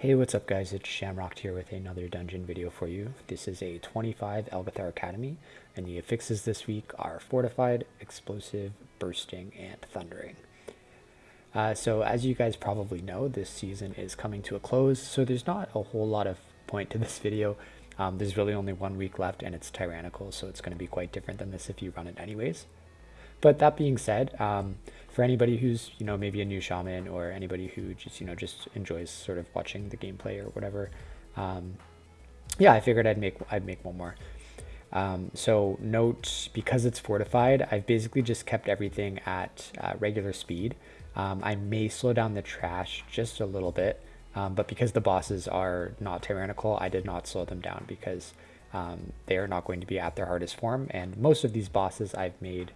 Hey, what's up guys? It's Shamrocked here with another dungeon video for you. This is a 25 Algeth'ar Academy, and the affixes this week are Fortified, Explosive, Bursting, and Thundering. Uh, so as you guys probably know, this season is coming to a close, so there's not a whole lot of point to this video. Um, there's really only one week left, and it's Tyrannical, so it's going to be quite different than this if you run it anyways. But that being said, um, for anybody who's you know maybe a new shaman or anybody who just you know just enjoys sort of watching the gameplay or whatever, um, yeah, I figured I'd make I'd make one more. Um, so note because it's fortified, I've basically just kept everything at uh, regular speed. Um, I may slow down the trash just a little bit, um, but because the bosses are not tyrannical, I did not slow them down because um, they are not going to be at their hardest form. And most of these bosses I've made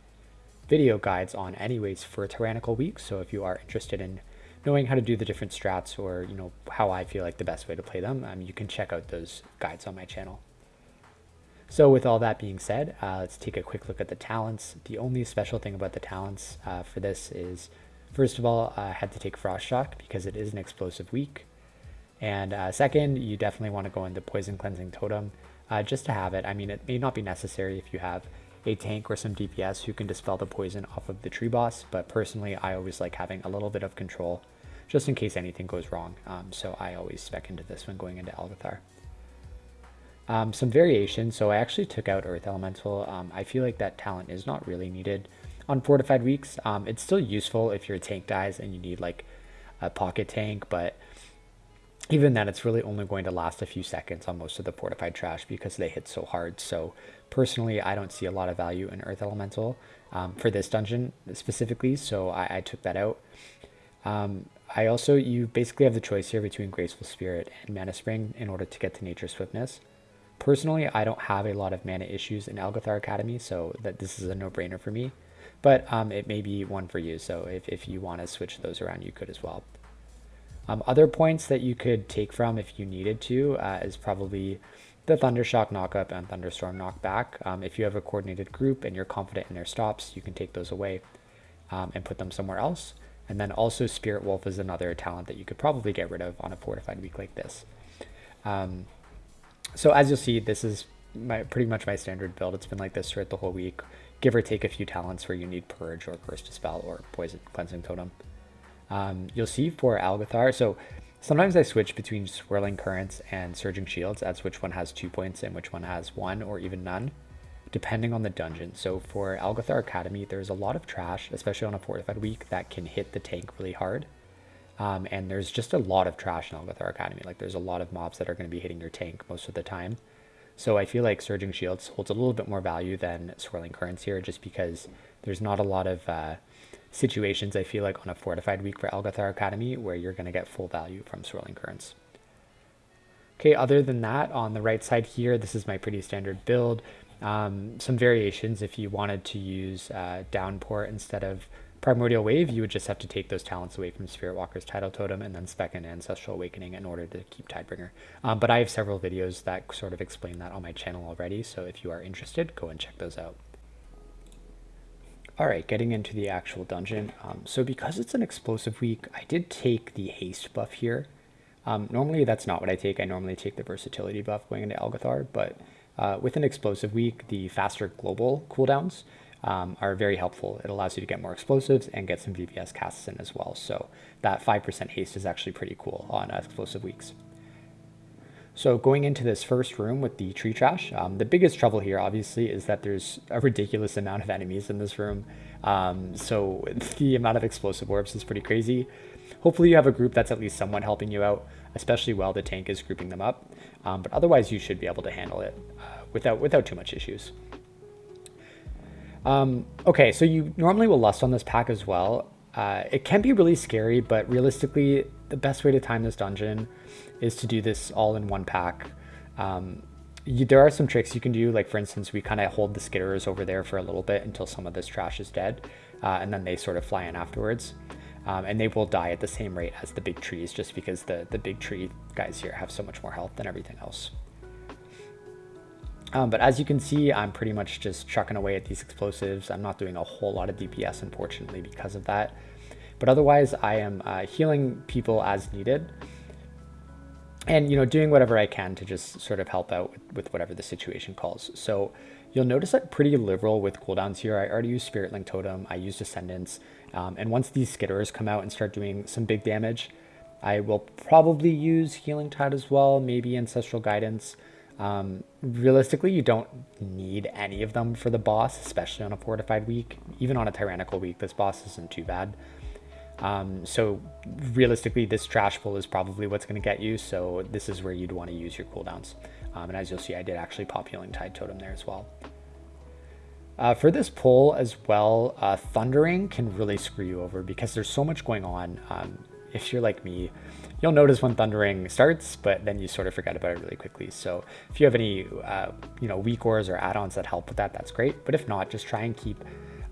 video guides on anyways for Tyrannical Week. So if you are interested in knowing how to do the different strats or, you know, how I feel like the best way to play them, um, you can check out those guides on my channel. So with all that being said, uh, let's take a quick look at the talents. The only special thing about the talents uh, for this is, first of all, I had to take Frost Shock because it is an explosive week. And uh, second, you definitely want to go into Poison Cleansing Totem uh, just to have it. I mean, it may not be necessary if you have a tank or some DPS who can dispel the poison off of the tree boss, but personally I always like having a little bit of control just in case anything goes wrong. Um, so I always spec into this when going into Algeth'ar. Um, some variations, so I actually took out Earth Elemental. Um, I feel like that talent is not really needed on Fortified Weeks. Um, it's still useful if your tank dies and you need like a pocket tank, but even then it's really only going to last a few seconds on most of the fortified trash because they hit so hard. So personally, I don't see a lot of value in Earth Elemental um, for this dungeon specifically, so I, I took that out. Um, I also, you basically have the choice here between Graceful Spirit and Mana Spring in order to get to Nature Swiftness. Personally, I don't have a lot of mana issues in Algeth'ar Academy, so that this is a no-brainer for me. But um, it may be one for you, so if, if you want to switch those around, you could as well. Um, other points that you could take from if you needed to uh, is probably the Thundershock knockup and Thunderstorm knockback. Um, if you have a coordinated group and you're confident in their stops, you can take those away um, and put them somewhere else. And then also Spirit Wolf is another talent that you could probably get rid of on a fortified week like this. Um, so as you'll see, this is my pretty much my standard build. It's been like this throughout the whole week, give or take a few talents where you need Purge or Curse Dispel or Poison Cleansing Totem. Um, you'll see for Algeth'ar, so sometimes I switch between Swirling Currents and Surging Shields as which one has two points and which one has one or even none, depending on the dungeon. So for Algeth'ar Academy, there's a lot of trash, especially on a Fortified week, that can hit the tank really hard. Um, and there's just a lot of trash in Algeth'ar Academy. Like there's a lot of mobs that are going to be hitting your tank most of the time. So I feel like Surging Shields holds a little bit more value than Swirling Currents here, just because there's not a lot of uh, situations, I feel like, on a fortified week for Algeth'ar Academy where you're going to get full value from Swirling Currents. Okay, other than that, on the right side here, this is my pretty standard build. Um, some variations, if you wanted to use uh, Downpour instead of Primordial Wave, you would just have to take those talents away from Spirit Walker's Tidal Totem and then spec in Ancestral Awakening in order to keep Tidebringer. Um, but I have several videos that sort of explain that on my channel already, so if you are interested, go and check those out. Alright, getting into the actual dungeon. Um, so because it's an explosive week, I did take the haste buff here. Um, normally that's not what I take. I normally take the versatility buff going into Algeth'ar, but uh, with an explosive week, the faster global cooldowns um, are very helpful. It allows you to get more explosives and get some VBS casts in as well. So that 5% haste is actually pretty cool on uh, explosive weeks. So going into this first room with the tree trash, um, the biggest trouble here obviously is that there's a ridiculous amount of enemies in this room. Um, so the amount of explosive orbs is pretty crazy. Hopefully you have a group that's at least somewhat helping you out, especially while the tank is grouping them up. Um, but otherwise you should be able to handle it uh, without, without too much issues. Um, okay, so you normally will lust on this pack as well. Uh, it can be really scary, but realistically, the best way to time this dungeon is to do this all in one pack. Um, you, there are some tricks you can do, like for instance, we kind of hold the skitterers over there for a little bit until some of this trash is dead, uh, and then they sort of fly in afterwards. Um, and they will die at the same rate as the big trees, just because the, the big tree guys here have so much more health than everything else. Um, but as you can see, I'm pretty much just chucking away at these explosives. I'm not doing a whole lot of DPS, unfortunately, because of that. But otherwise, I am uh, healing people as needed. And you know doing whatever I can to just sort of help out with, with whatever the situation calls. So you'll notice I'm pretty liberal with cooldowns here. I already used Spirit Link Totem, I used Ascendance, um, and once these Skitterers come out and start doing some big damage, I will probably use Healing Tide as well, maybe Ancestral Guidance. Um, realistically, you don't need any of them for the boss, especially on a fortified week. Even on a tyrannical week, this boss isn't too bad. Um, so realistically, this trash pull is probably what's going to get you. So this is where you'd want to use your cooldowns. Um, and as you'll see, I did actually pop Healing Tide Totem there as well. Uh, for this pull as well, uh, Thundering can really screw you over because there's so much going on. Um, if you're like me, you'll notice when Thundering starts, but then you sort of forget about it really quickly. So if you have any, uh, you know, WeakAuras or add-ons that help with that, that's great. But if not, just try and keep,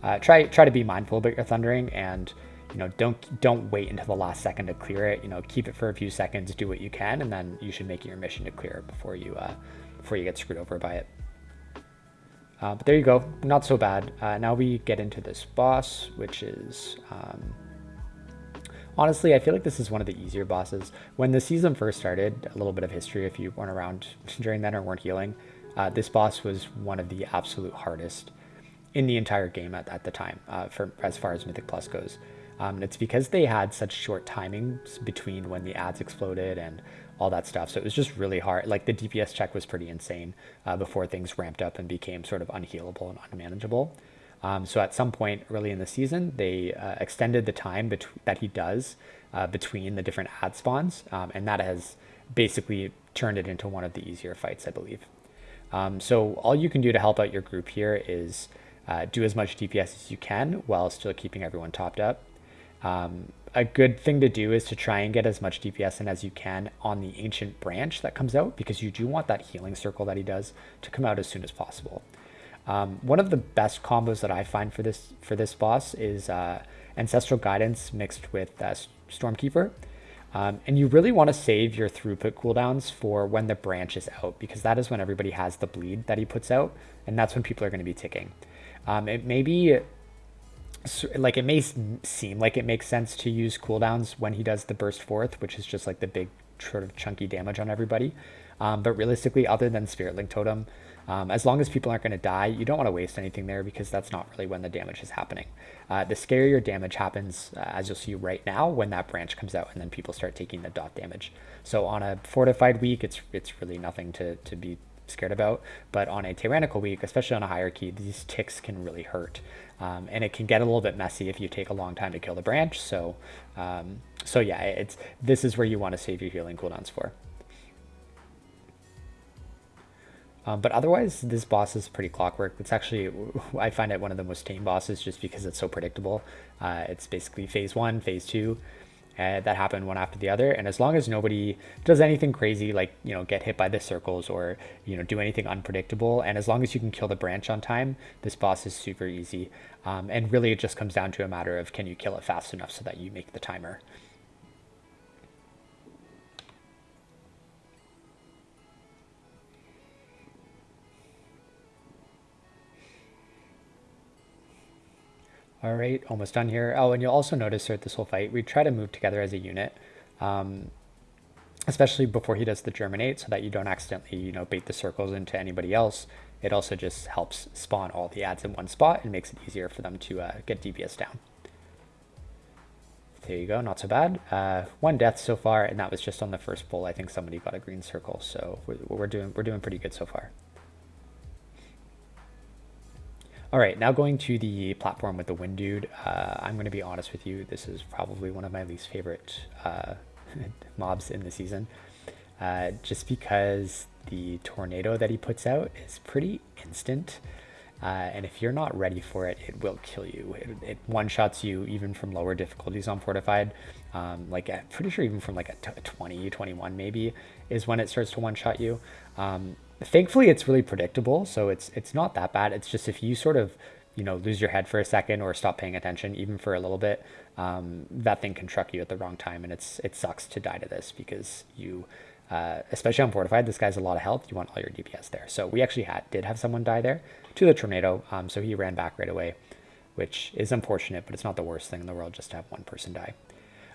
uh, try try to be mindful about your Thundering and you know, don't don't wait until the last second to clear it. You know, keep it for a few seconds, do what you can, and then you should make it your mission to clear it before you uh, before you get screwed over by it. Uh, but there you go, not so bad. Uh, now we get into this boss, which is um, honestly, I feel like this is one of the easier bosses. When the season first started, a little bit of history if you weren't around during then or weren't healing, uh, this boss was one of the absolute hardest in the entire game at, at the time, uh, for as far as Mythic Plus goes. Um, it's because they had such short timings between when the ads exploded and all that stuff. So it was just really hard. Like the DPS check was pretty insane uh, before things ramped up and became sort of unhealable and unmanageable. Um, so at some point early in the season, they uh, extended the time that he does uh, between the different ad spawns, um, and that has basically turned it into one of the easier fights, I believe. Um, so all you can do to help out your group here is uh, do as much DPS as you can while still keeping everyone topped up. Um, a good thing to do is to try and get as much DPS in as you can on the ancient branch that comes out because you do want that healing circle that he does to come out as soon as possible. Um, one of the best combos that I find for this for this boss is uh, Ancestral Guidance mixed with uh, Stormkeeper. Um, and you really want to save your throughput cooldowns for when the branch is out because that is when everybody has the bleed that he puts out and that's when people are going to be ticking. Um, it may be like it may seem like it makes sense to use cooldowns when he does the burst forth, which is just like the big sort of chunky damage on everybody. Um, but realistically, other than Spirit Link Totem, um, as long as people aren't going to die, you don't want to waste anything there because that's not really when the damage is happening. Uh, the scarier damage happens, uh, as you'll see right now, when that branch comes out and then people start taking the dot damage. So on a fortified week, it's it's really nothing to, to be scared about. But on a tyrannical week, especially on a higher key, these ticks can really hurt. Um, and it can get a little bit messy if you take a long time to kill the branch. So, um, so yeah, it's this is where you want to save your healing cooldowns for. Um, but otherwise, this boss is pretty clockwork. It's actually, I find it one of the most tame bosses just because it's so predictable. Uh, it's basically phase one, phase two, uh, that happen one after the other. And as long as nobody does anything crazy, like, you know, get hit by the circles or, you know, do anything unpredictable, and as long as you can kill the branch on time, this boss is super easy. Um, and really, it just comes down to a matter of can you kill it fast enough so that you make the timer. All right, almost done here. Oh, and you'll also notice throughout this whole fight, we try to move together as a unit, um, especially before he does the germinate so that you don't accidentally, you know, bait the circles into anybody else. It also just helps spawn all the ads in one spot and makes it easier for them to uh, get DPS down. There you go, not so bad. Uh, one death so far, and that was just on the first pull. I think somebody got a green circle, so we're, we're doing we're doing pretty good so far. All right, now going to the platform with the Wind Dude. Uh, I'm going to be honest with you, this is probably one of my least favorite uh, mobs in the season. Uh, just because the tornado that he puts out is pretty instant. Uh, and if you're not ready for it, it will kill you. It, it one-shots you even from lower difficulties on Fortified. Um, like, I'm pretty sure even from like a 20, 21 maybe, is when it starts to one-shot you. Um, Thankfully, it's really predictable, so it's it's not that bad. It's just if you sort of you know lose your head for a second or stop paying attention even for a little bit, um, that thing can truck you at the wrong time, and it's it sucks to die to this because you. Uh, especially on fortified, this guy's a lot of health. You want all your DPS there. So we actually had did have someone die there to the tornado. Um, so he ran back right away, which is unfortunate, but it's not the worst thing in the world just to have one person die.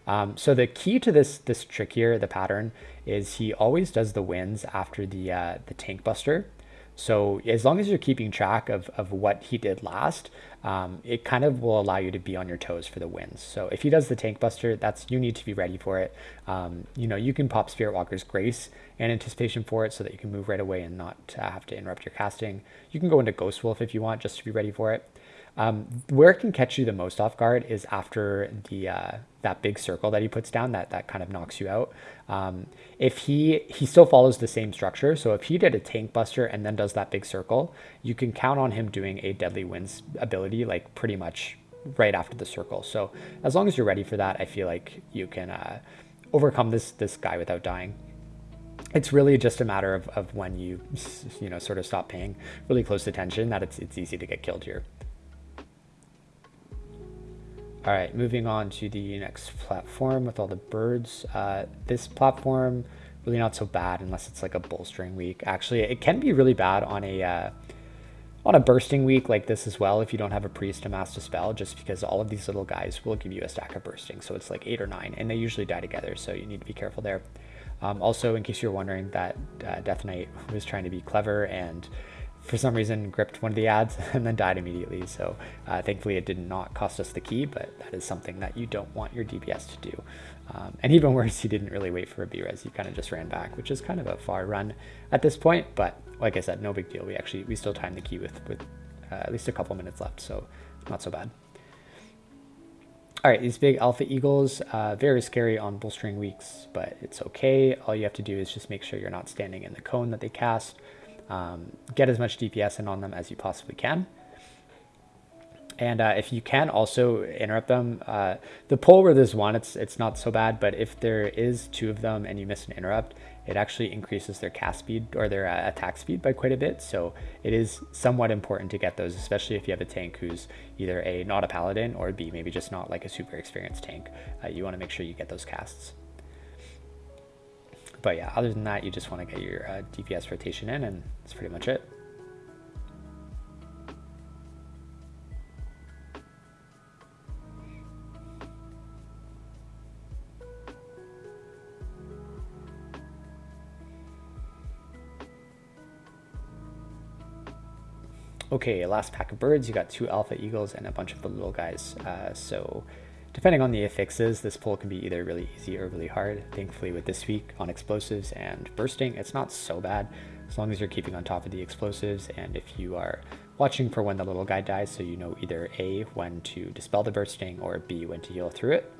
Um, so the key to this this trick here, the pattern, is he always does the wins after the uh, the tank buster. So as long as you're keeping track of, of what he did last, um, it kind of will allow you to be on your toes for the wins. So if he does the tank buster, that's you need to be ready for it. Um, you know, you can pop Spirit Walker's Grace and anticipation for it so that you can move right away and not uh, have to interrupt your casting. You can go into Ghost Wolf if you want, just to be ready for it. Um, where it can catch you the most off guard is after the uh, that big circle that he puts down that that kind of knocks you out. Um, if he he still follows the same structure, so if he did a tank buster and then does that big circle, you can count on him doing a deadly winds ability like pretty much right after the circle. So as long as you're ready for that, I feel like you can uh, overcome this this guy without dying it's really just a matter of, of when you you know sort of stop paying really close attention that it's it's easy to get killed here. All right, moving on to the next platform with all the birds. Uh, this platform, really not so bad unless it's like a bolstering week. Actually, it can be really bad on a uh, on a bursting week like this as well if you don't have a priest to mass dispel, just because all of these little guys will give you a stack of bursting. So it's like eight or nine, and they usually die together, so you need to be careful there. Um, also, in case you're wondering, that uh, Death Knight was trying to be clever and for some reason gripped one of the ads and then died immediately. So uh, thankfully it did not cost us the key, but that is something that you don't want your DPS to do. Um, and even worse, he didn't really wait for a B-res. He kind of just ran back, which is kind of a far run at this point. But like I said, no big deal. We actually, we still timed the key with, with uh, at least a couple minutes left. So not so bad. All right, these big alpha eagles, uh, very scary on bolstering weeks, but it's okay. All you have to do is just make sure you're not standing in the cone that they cast um, get as much DPS in on them as you possibly can. And uh, if you can also interrupt them, uh, the pull where there's one, it's it's not so bad. But if there is two of them and you miss an interrupt, it actually increases their cast speed or their uh, attack speed by quite a bit. So it is somewhat important to get those, especially if you have a tank who's either a not a paladin or B maybe just not like a super experienced tank. Uh, you want to make sure you get those casts. But yeah, other than that, you just want to get your uh, DPS rotation in and that's pretty much it. Okay, last pack of birds. You got two alpha eagles and a bunch of the little guys. Uh, so Depending on the affixes, this pull can be either really easy or really hard. Thankfully with this week on explosives and bursting, it's not so bad as long as you're keeping on top of the explosives and if you are watching for when the little guy dies so you know either A, when to dispel the bursting or B, when to heal through it.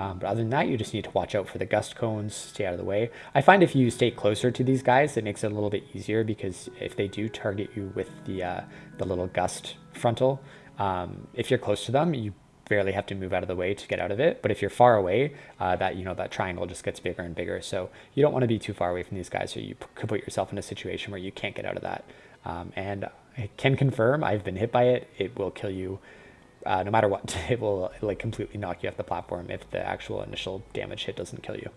Um, but other than that, you just need to watch out for the gust cones, stay out of the way. I find if you stay closer to these guys, it makes it a little bit easier because if they do target you with the, uh, the little gust frontal, um, if you're close to them, you barely have to move out of the way to get out of it. But if you're far away, uh, that you know that triangle just gets bigger and bigger. So you don't want to be too far away from these guys, or you could put yourself in a situation where you can't get out of that. Um, and I can confirm I've been hit by it. It will kill you. Uh, no matter what, it will like completely knock you off the platform if the actual initial damage hit doesn't kill you.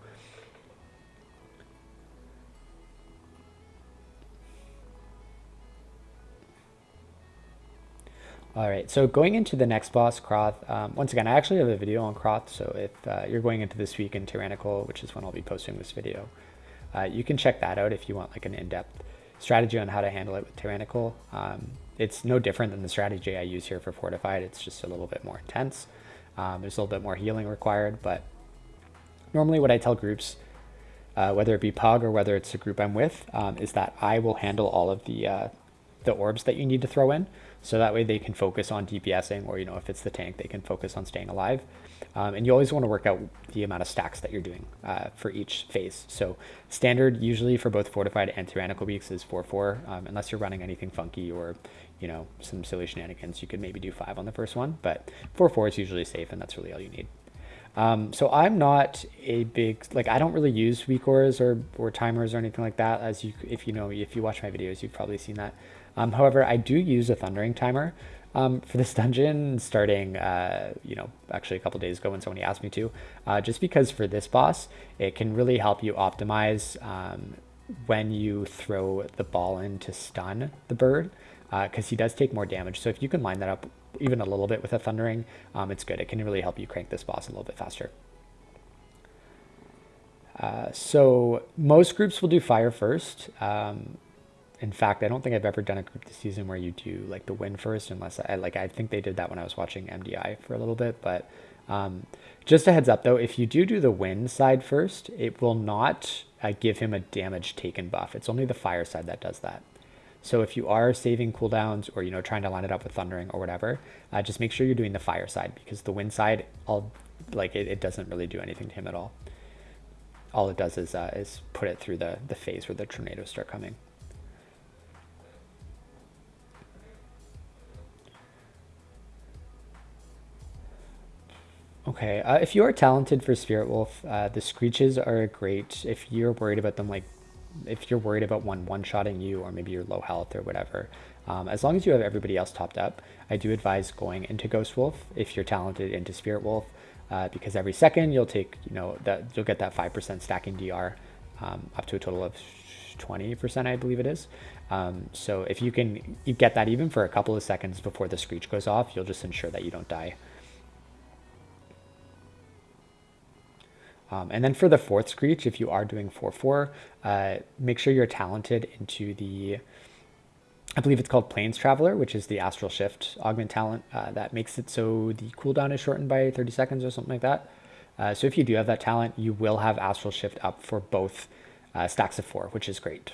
All right, so going into the next boss, Crawth, um, once again, I actually have a video on Crawth, so if uh, you're going into this week in Tyrannical, which is when I'll be posting this video, uh, you can check that out if you want like an in-depth strategy on how to handle it with Tyrannical. Um, it's no different than the strategy I use here for Fortified, it's just a little bit more intense. Um, there's a little bit more healing required, but normally what I tell groups, uh, whether it be Pug or whether it's a group I'm with, um, is that I will handle all of the, uh, the orbs that you need to throw in. So that way they can focus on DPSing or, you know, if it's the tank, they can focus on staying alive. Um, and you always want to work out the amount of stacks that you're doing uh, for each phase. So standard usually for both fortified and tyrannical weeks is 4-4, um, unless you're running anything funky or, you know, some silly shenanigans, you could maybe do 5 on the first one, but 4-4 is usually safe and that's really all you need. Um, so I'm not a big, like I don't really use weak auras or, or timers or anything like that. As you, if you know, if you watch my videos, you've probably seen that. Um, however, I do use a thundering timer um, for this dungeon starting, uh, you know, actually a couple days ago when somebody asked me to, uh, just because for this boss, it can really help you optimize um, when you throw the ball in to stun the bird because uh, he does take more damage. So if you can line that up even a little bit with a thundering, um, it's good. It can really help you crank this boss a little bit faster. Uh, so most groups will do fire first. In fact, I don't think I've ever done a group this season where you do like the win first, unless I like. I think they did that when I was watching MDI for a little bit. But um, just a heads up though, if you do do the win side first, it will not uh, give him a damage taken buff. It's only the fire side that does that. So if you are saving cooldowns or you know trying to line it up with thundering or whatever, uh, just make sure you're doing the fire side because the wind side, all like it, it doesn't really do anything to him at all all it does is, uh, is put it through the, the phase where the tornadoes start coming. Okay, uh, if you are talented for Spirit Wolf, uh, the Screeches are great if you're worried about them, like, if you're worried about one one-shotting you or maybe you're low health or whatever. Um, as long as you have everybody else topped up, I do advise going into Ghost Wolf if you're talented into Spirit Wolf uh, because every second you'll take, you know, that you'll get that 5% stacking DR um, up to a total of 20%, I believe it is. Um, so if you can you get that even for a couple of seconds before the screech goes off, you'll just ensure that you don't die. Um, and then for the fourth screech, if you are doing 4-4, uh, make sure you're talented into the I believe it's called Planes Traveler, which is the Astral Shift augment talent uh, that makes it so the cooldown is shortened by 30 seconds or something like that. Uh, so if you do have that talent, you will have Astral Shift up for both uh, stacks of four, which is great.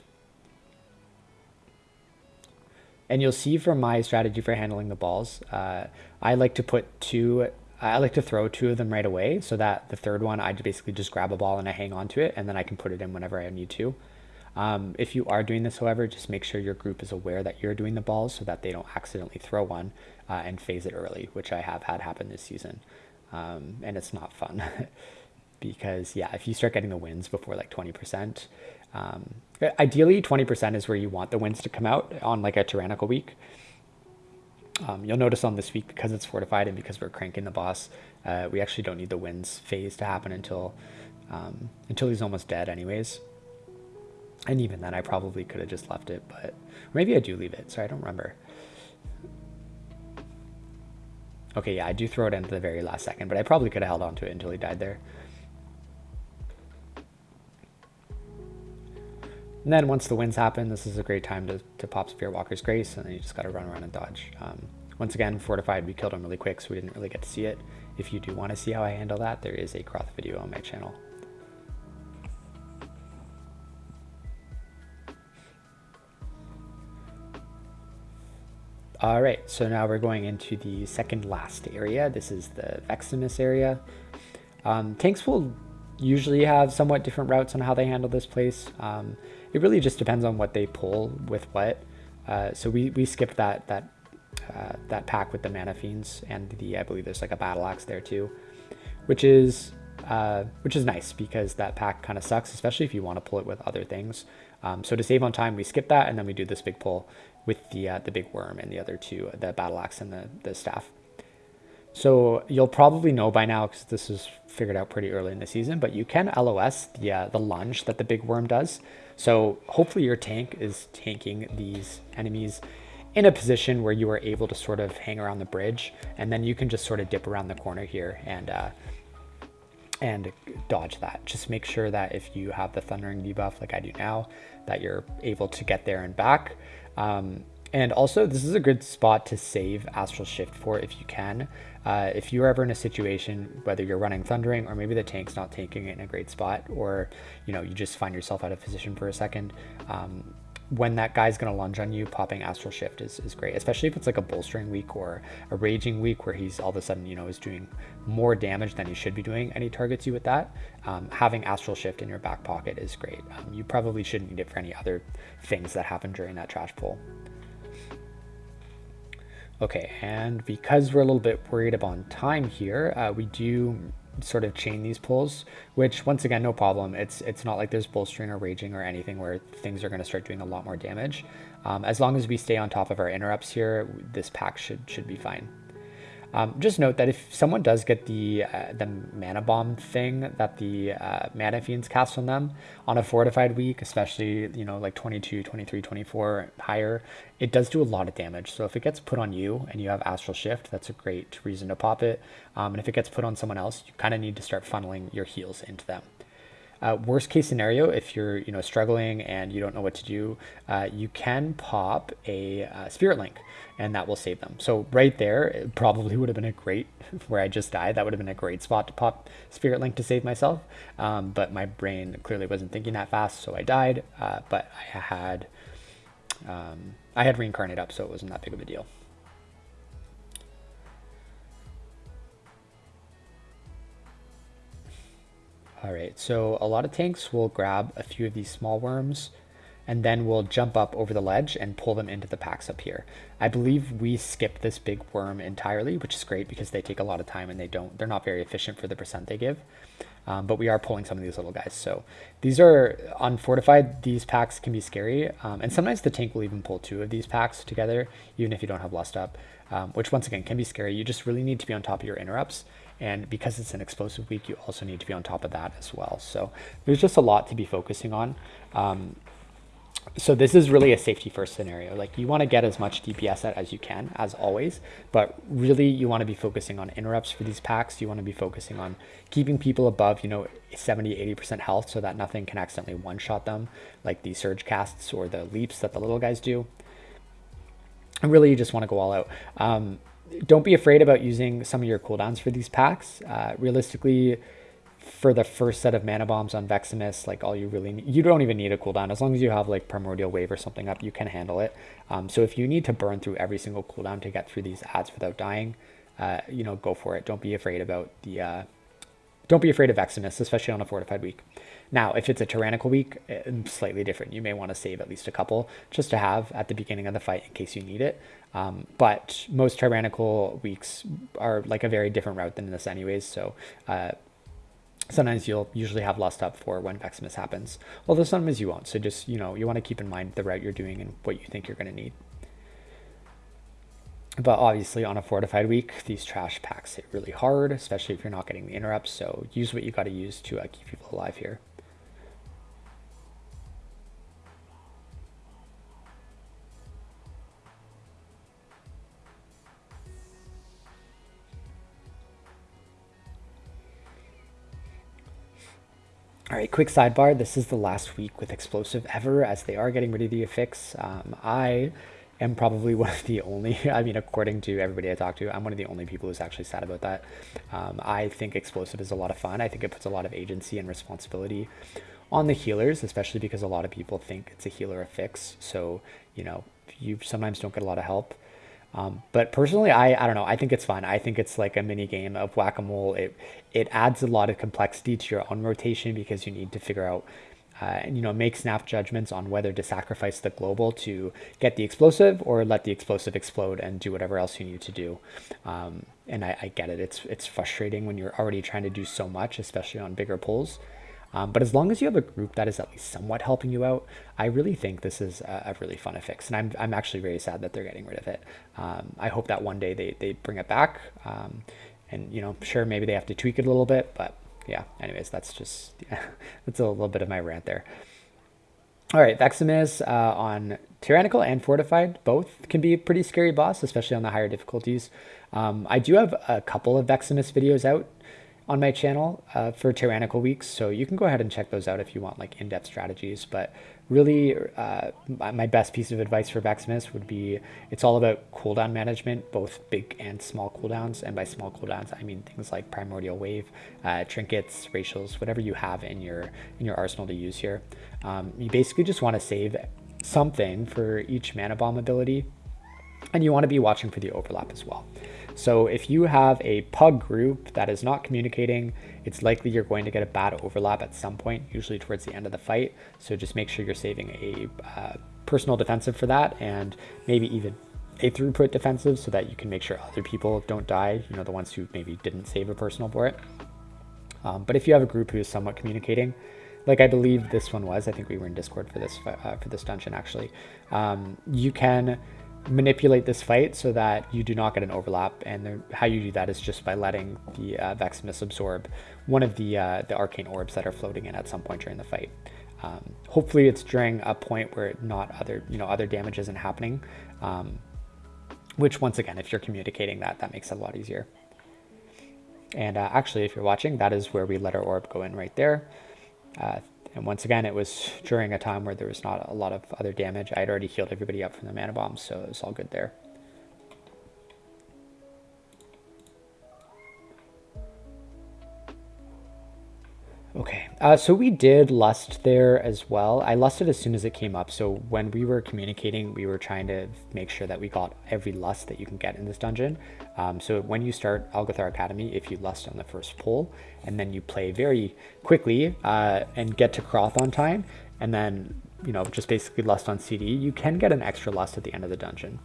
And you'll see from my strategy for handling the balls, uh, I like to put two, I like to throw two of them right away so that the third one, I basically just grab a ball and I hang on to it and then I can put it in whenever I need to. Um, if you are doing this, however, just make sure your group is aware that you're doing the balls so that they don't accidentally throw one uh, and phase it early, which I have had happen this season. Um, and it's not fun because, yeah, if you start getting the wins before like 20%, um, ideally 20% is where you want the wins to come out on like a tyrannical week. Um, you'll notice on this week because it's fortified and because we're cranking the boss, uh, we actually don't need the wins phase to happen until um, until he's almost dead anyways. And even then, I probably could have just left it, but maybe I do leave it. Sorry, I don't remember. Okay, yeah, I do throw it into the very last second, but I probably could have held on to it until he died there. And then once the winds happen, this is a great time to, to pop Spirit Walker's Grace, and then you just got to run around and dodge. Um, once again, Fortified, we killed him really quick, so we didn't really get to see it. If you do want to see how I handle that, there is a Crawth video on my channel. All right, so now we're going into the second last area. This is the Vexamus area. Um, tanks will usually have somewhat different routes on how they handle this place. Um, it really just depends on what they pull with what. Uh, so we, we skipped that that uh, that pack with the mana fiends and the I believe there's like a battle axe there too, which is uh, which is nice because that pack kind of sucks, especially if you want to pull it with other things. Um, so to save on time, we skip that and then we do this big pull with the uh, the big worm and the other two, the battle axe and the, the staff. So you'll probably know by now because this is figured out pretty early in the season, but you can LOS the uh, the lunge that the big worm does. So hopefully your tank is tanking these enemies in a position where you are able to sort of hang around the bridge, and then you can just sort of dip around the corner here and uh, and dodge that. Just make sure that if you have the thundering debuff like I do now, that you're able to get there and back. Um, and also, this is a good spot to save Astral Shift for if you can. Uh, if you're ever in a situation, whether you're running Thundering or maybe the tank's not taking it in a great spot, or you know you just find yourself out of position for a second, um, when that guy's going to lunge on you, popping Astral Shift is, is great, especially if it's like a bolstering week or a raging week where he's all of a sudden, you know, is doing more damage than he should be doing and he targets you with that. Um, having Astral Shift in your back pocket is great. Um, you probably shouldn't need it for any other things that happen during that trash pull. Okay, and because we're a little bit worried about time here, uh, we do sort of chain these pulls, which once again, no problem. It's it's not like there's bolstering or raging or anything where things are going to start doing a lot more damage. Um, as long as we stay on top of our interrupts here, this pack should should be fine. Um, just note that if someone does get the uh, the mana bomb thing that the uh, mana fiends cast on them on a fortified week, especially you know like 22, 23, 24 higher, it does do a lot of damage. So if it gets put on you and you have astral shift, that's a great reason to pop it. Um, and if it gets put on someone else, you kind of need to start funneling your heals into them. Uh, worst case scenario, if you're you know struggling and you don't know what to do, uh, you can pop a uh, spirit link, and that will save them. So right there, it probably would have been a great where I just died. That would have been a great spot to pop spirit link to save myself. Um, but my brain clearly wasn't thinking that fast, so I died. Uh, but I had um, I had reincarnate up, so it wasn't that big of a deal. All right, so a lot of tanks will grab a few of these small worms and then we'll jump up over the ledge and pull them into the packs up here. I believe we skip this big worm entirely, which is great because they take a lot of time and they don't, they're not very efficient for the percent they give. Um, but we are pulling some of these little guys. So these are unfortified. These packs can be scary. Um, and sometimes the tank will even pull two of these packs together, even if you don't have lust up, um, which once again can be scary. You just really need to be on top of your interrupts and because it's an explosive week, you also need to be on top of that as well. So there's just a lot to be focusing on. Um, so this is really a safety first scenario. Like you want to get as much DPS out as you can, as always, but really you want to be focusing on interrupts for these packs. You want to be focusing on keeping people above, you know, 70, 80% health so that nothing can accidentally one-shot them, like the surge casts or the leaps that the little guys do. And really you just want to go all out. Um, don't be afraid about using some of your cooldowns for these packs. Uh, realistically, for the first set of mana bombs on Vexamus, like all you really need, you don't even need a cooldown. As long as you have like Primordial Wave or something up, you can handle it. Um, so if you need to burn through every single cooldown to get through these ads without dying, uh, you know, go for it. Don't be afraid about the, uh, don't be afraid of Vexamus, especially on a fortified week. Now, if it's a tyrannical week, it's slightly different. You may want to save at least a couple just to have at the beginning of the fight in case you need it. Um, but most tyrannical weeks are like a very different route than this anyways. So uh, sometimes you'll usually have lust up for when Vexamus happens. Although sometimes you won't. So just, you know, you want to keep in mind the route you're doing and what you think you're going to need. But obviously on a fortified week, these trash packs hit really hard, especially if you're not getting the interrupts. So use what you got to use to uh, keep people alive here. All right, quick sidebar. This is the last week with Explosive ever as they are getting rid of the affix. Um, I am probably one of the only, I mean, according to everybody I talk to, I'm one of the only people who's actually sad about that. Um, I think Explosive is a lot of fun. I think it puts a lot of agency and responsibility on the healers, especially because a lot of people think it's a healer affix. So, you know, you sometimes don't get a lot of help. Um, but personally, I, I don't know. I think it's fun. I think it's like a mini game of whack-a-mole. It it adds a lot of complexity to your own rotation because you need to figure out uh, and you know make snap judgments on whether to sacrifice the global to get the explosive or let the explosive explode and do whatever else you need to do. Um, and I, I get it. It's it's frustrating when you're already trying to do so much, especially on bigger pulls. Um, but as long as you have a group that is at least somewhat helping you out, I really think this is a, a really fun fix. And I'm, I'm actually very sad that they're getting rid of it. Um, I hope that one day they, they bring it back. Um, and, you know, sure, maybe they have to tweak it a little bit. But yeah, anyways, that's just, yeah, that's a little bit of my rant there. All right, Vexamus uh, on Tyrannical and Fortified, both can be a pretty scary boss, especially on the higher difficulties. Um, I do have a couple of Vexamus videos out on my channel uh, for tyrannical weeks. So you can go ahead and check those out if you want like in-depth strategies. But really, uh, my best piece of advice for Vexamus would be it's all about cooldown management, both big and small cooldowns. And by small cooldowns, I mean things like Primordial Wave, uh, trinkets, racials, whatever you have in your in your arsenal to use here. Um, you basically just want to save something for each mana bomb ability, and you want to be watching for the overlap as well. So if you have a pug group that is not communicating, it's likely you're going to get a bad overlap at some point, usually towards the end of the fight. So just make sure you're saving a uh, personal defensive for that and maybe even a throughput defensive so that you can make sure other people don't die, you know, the ones who maybe didn't save a personal for it. Um, but if you have a group who is somewhat communicating, like I believe this one was, I think we were in Discord for this uh, for this dungeon actually, um, you can manipulate this fight so that you do not get an overlap. And how you do that is just by letting the uh, Vexamus absorb one of the uh, the arcane orbs that are floating in at some point during the fight. Um, hopefully, it's during a point where not other you know other damage isn't happening. Um, which once again, if you're communicating that, that makes it a lot easier. And uh, actually, if you're watching, that is where we let our orb go in right there. And once again, it was during a time where there was not a lot of other damage. I had already healed everybody up from the mana bombs, so it was all good there. Uh, so we did lust there as well. I lusted as soon as it came up. So when we were communicating, we were trying to make sure that we got every lust that you can get in this dungeon. Um, so when you start Algeth'ar Academy, if you lust on the first pull, and then you play very quickly uh, and get to Crawth on time, and then you know just basically lust on CD, you can get an extra lust at the end of the dungeon.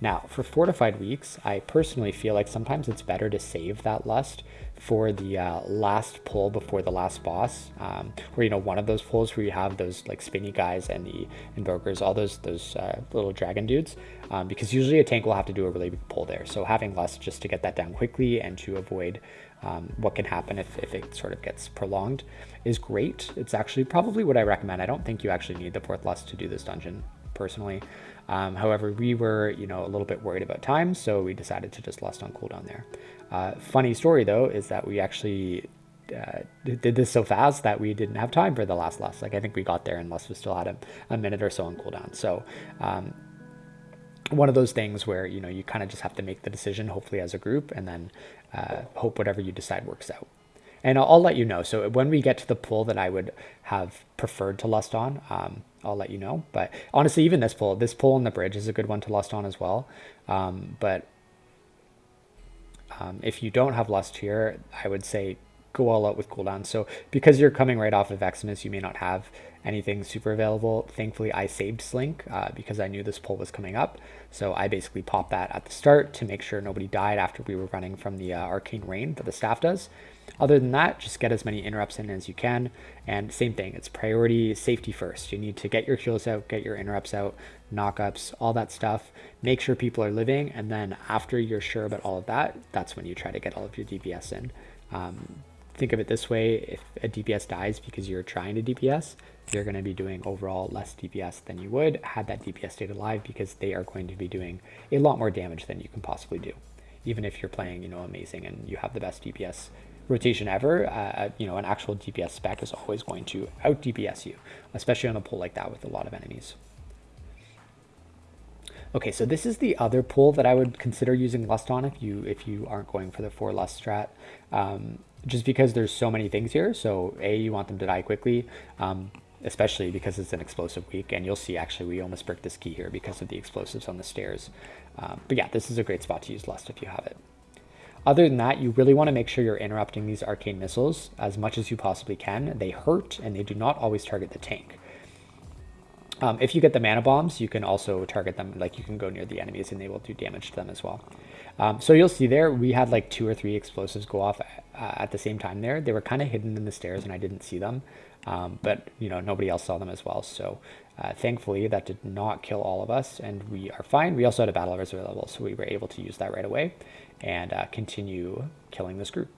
Now, for fortified weeks, I personally feel like sometimes it's better to save that lust for the uh, last pull before the last boss, um, where you know one of those pulls where you have those like spinny guys and the invokers, all those those uh, little dragon dudes, um, because usually a tank will have to do a really big pull there. So having less just to get that down quickly and to avoid um, what can happen if, if it sort of gets prolonged is great. It's actually probably what I recommend. I don't think you actually need the fourth lust to do this dungeon personally. Um, however, we were, you know, a little bit worried about time, so we decided to just lust on cooldown there. Uh, funny story though is that we actually uh, did this so fast that we didn't have time for the last lust. Like I think we got there and lust was still had a, a minute or so on cooldown. So um, one of those things where you know you kind of just have to make the decision, hopefully as a group, and then uh, hope whatever you decide works out. And I'll, I'll, let you know. So when we get to the pull that I would have preferred to lust on, um, I'll let you know. But honestly, even this pull, this pull on the bridge is a good one to lust on as well. Um, but um, if you don't have lust here, I would say go all out with cooldown. So because you're coming right off of Eximus, you may not have anything super available. Thankfully, I saved Slink uh, because I knew this pull was coming up. So I basically popped that at the start to make sure nobody died after we were running from the uh, Arcane Rain that the staff does. Other than that, just get as many interrupts in as you can. And same thing, it's priority safety first. You need to get your kills out, get your interrupts out, knockups, all that stuff. Make sure people are living. And then after you're sure about all of that, that's when you try to get all of your DPS in. Um, think of it this way, if a DPS dies because you're trying to DPS, you're going to be doing overall less DPS than you would had that DPS stayed alive because they are going to be doing a lot more damage than you can possibly do. Even if you're playing, you know, amazing and you have the best DPS rotation ever, uh, you know, an actual DPS spec is always going to out DPS you, especially on a pull like that with a lot of enemies. Okay, so this is the other pull that I would consider using Lust on if you if you aren't going for the four Lust strat. Um, just because there's so many things here. So A, you want them to die quickly, um, especially because it's an explosive week. And you'll see actually we almost bricked this key here because of the explosives on the stairs. Um, but yeah, this is a great spot to use Lust if you have it. Other than that, you really want to make sure you're interrupting these arcane missiles as much as you possibly can. They hurt and they do not always target the tank. Um, if you get the mana bombs, you can also target them, like you can go near the enemies and they will do damage to them as well. Um, so you'll see there, we had like two or three explosives go off uh, at the same time there. They were kind of hidden in the stairs and I didn't see them, um, but you know, nobody else saw them as well. So uh, thankfully that did not kill all of us and we are fine. We also had a battle reserve level, so we were able to use that right away and uh, continue killing this group.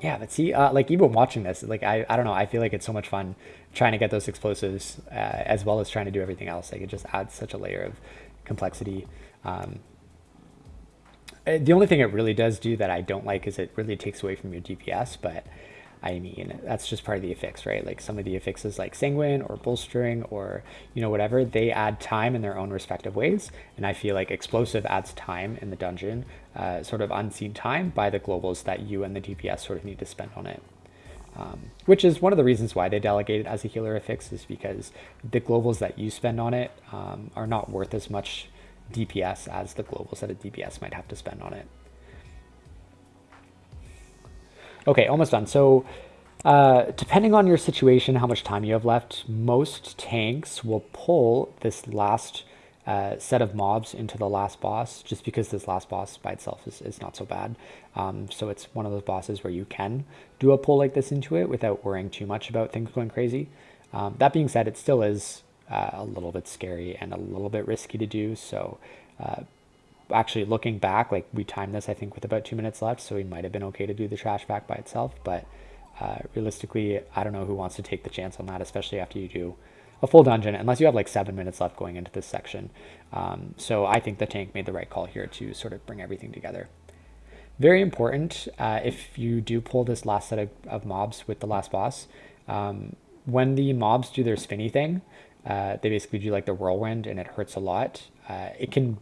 Yeah, but see, uh, like even watching this, like I, I don't know, I feel like it's so much fun trying to get those explosives uh, as well as trying to do everything else. Like it just adds such a layer of complexity. Um, the only thing it really does do that I don't like is it really takes away from your DPS, but I mean, that's just part of the affix, right? Like some of the affixes like sanguine or bolstering or, you know, whatever, they add time in their own respective ways. And I feel like explosive adds time in the dungeon, uh, sort of unseen time by the globals that you and the DPS sort of need to spend on it. Um, which is one of the reasons why they delegate it as a healer affix is because the globals that you spend on it um, are not worth as much DPS as the global set of DPS might have to spend on it. Okay, almost done. So uh, depending on your situation, how much time you have left, most tanks will pull this last uh, set of mobs into the last boss, just because this last boss by itself is, is not so bad. Um, so it's one of those bosses where you can do a pull like this into it without worrying too much about things going crazy. Um, that being said, it still is uh, a little bit scary and a little bit risky to do. So uh, actually looking back, like we timed this, I think, with about two minutes left, so we might have been okay to do the trash back by itself. But uh, realistically, I don't know who wants to take the chance on that, especially after you do a full dungeon unless you have like seven minutes left going into this section. Um, so I think the tank made the right call here to sort of bring everything together. Very important uh, if you do pull this last set of, of mobs with the last boss. Um, when the mobs do their spinny thing, uh, they basically do like the whirlwind and it hurts a lot. Uh, it can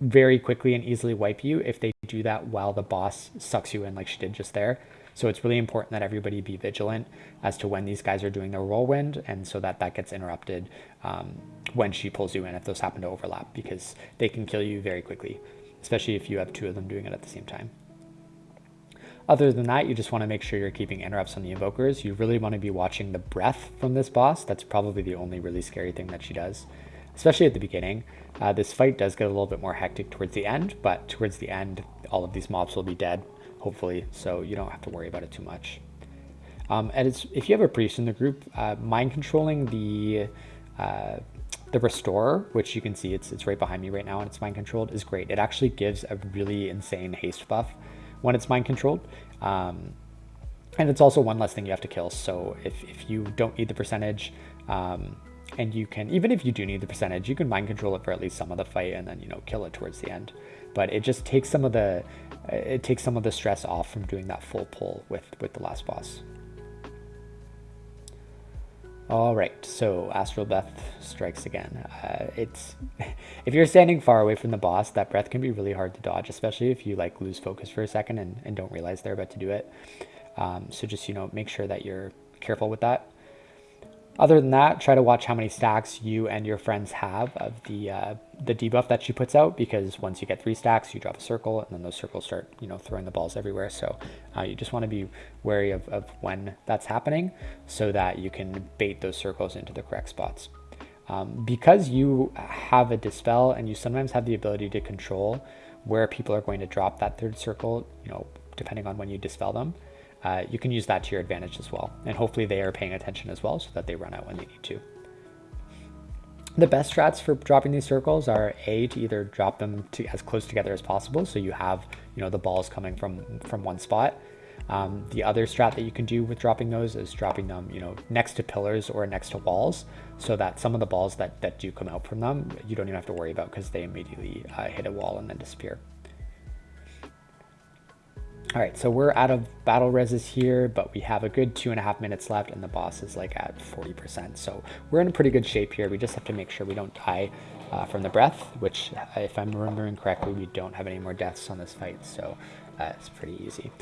very quickly and easily wipe you if they do that while the boss sucks you in like she did just there. So it's really important that everybody be vigilant as to when these guys are doing their whirlwind and so that that gets interrupted um, when she pulls you in if those happen to overlap because they can kill you very quickly, especially if you have two of them doing it at the same time. Other than that, you just want to make sure you're keeping interrupts on the invokers. You really want to be watching the breath from this boss. That's probably the only really scary thing that she does, especially at the beginning. Uh, this fight does get a little bit more hectic towards the end, but towards the end, all of these mobs will be dead, hopefully, so you don't have to worry about it too much. Um, and if you have a priest in the group, uh, mind controlling the uh, the restorer, which you can see it's it's right behind me right now, and it's mind controlled, is great. It actually gives a really insane haste buff when it's mind controlled. Um, and it's also one less thing you have to kill. So if, if you don't need the percentage, um, and you can, even if you do need the percentage, you can mind control it for at least some of the fight and then, you know, kill it towards the end. But it just takes some of the, it takes some of the stress off from doing that full pull with, with the last boss. All right, so Astral Breath strikes again. Uh, it's if you're standing far away from the boss, that breath can be really hard to dodge, especially if you like lose focus for a second and, and don't realize they're about to do it. Um, so just you know, make sure that you're careful with that. Other than that, try to watch how many stacks you and your friends have of the uh, the debuff that she puts out because once you get three stacks, you drop a circle and then those circles start, you know, throwing the balls everywhere. So uh, you just want to be wary of, of when that's happening so that you can bait those circles into the correct spots. Um, because you have a dispel and you sometimes have the ability to control where people are going to drop that third circle, you know, depending on when you dispel them, uh, you can use that to your advantage as well. And hopefully they are paying attention as well so that they run out when they need to. The best strats for dropping these circles are A, to either drop them to as close together as possible so you have you know the balls coming from, from one spot. Um, the other strat that you can do with dropping those is dropping them you know next to pillars or next to walls so that some of the balls that, that do come out from them you don't even have to worry about because they immediately uh, hit a wall and then disappear. All right, so we're out of battle reses here, but we have a good two and a half minutes left and the boss is like at 40%. So we're in a pretty good shape here. We just have to make sure we don't die uh, from the breath, which if I'm remembering correctly, we don't have any more deaths on this fight. So uh, it's pretty easy.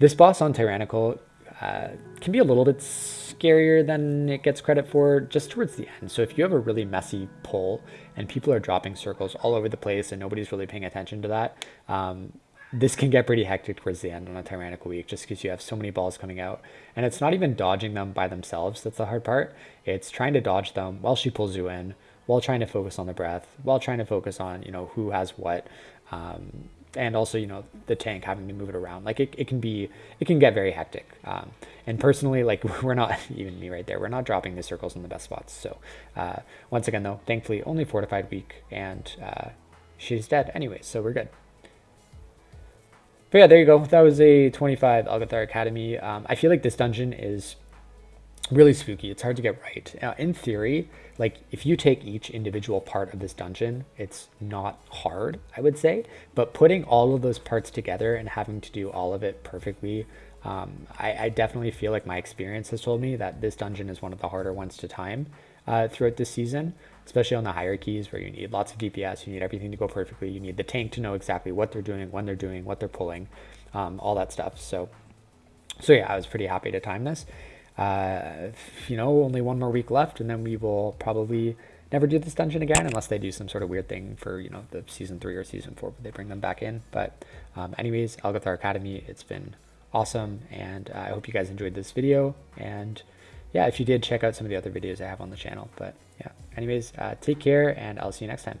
This boss on Tyrannical uh, can be a little bit scarier than it gets credit for just towards the end. So if you have a really messy pull and people are dropping circles all over the place and nobody's really paying attention to that, um, this can get pretty hectic towards the end on a tyrannical week just because you have so many balls coming out. And it's not even dodging them by themselves that's the hard part. It's trying to dodge them while she pulls you in while trying to focus on the breath while trying to focus on you know who has what um, and also you know the tank having to move it around. Like it, it can be it can get very hectic um, and personally like we're not even me right there we're not dropping the circles in the best spots. So uh, once again though thankfully only fortified week and uh, she's dead anyway so we're good but yeah, there you go. That was a 25 Algeth'ar Academy. Um, I feel like this dungeon is really spooky. It's hard to get right. Uh, in theory, like if you take each individual part of this dungeon, it's not hard, I would say. But putting all of those parts together and having to do all of it perfectly, um, I, I, definitely feel like my experience has told me that this dungeon is one of the harder ones to time uh, throughout this season especially on the higher keys where you need lots of DPS, you need everything to go perfectly, you need the tank to know exactly what they're doing, when they're doing, what they're pulling, um, all that stuff. So, so yeah, I was pretty happy to time this. Uh, you know, only one more week left, and then we will probably never do this dungeon again unless they do some sort of weird thing for you know the season three or season four, where they bring them back in. But um, anyways, Algeth'ar Academy, it's been awesome, and uh, I hope you guys enjoyed this video and yeah, if you did, check out some of the other videos I have on the channel. But yeah, anyways, uh, take care and I'll see you next time.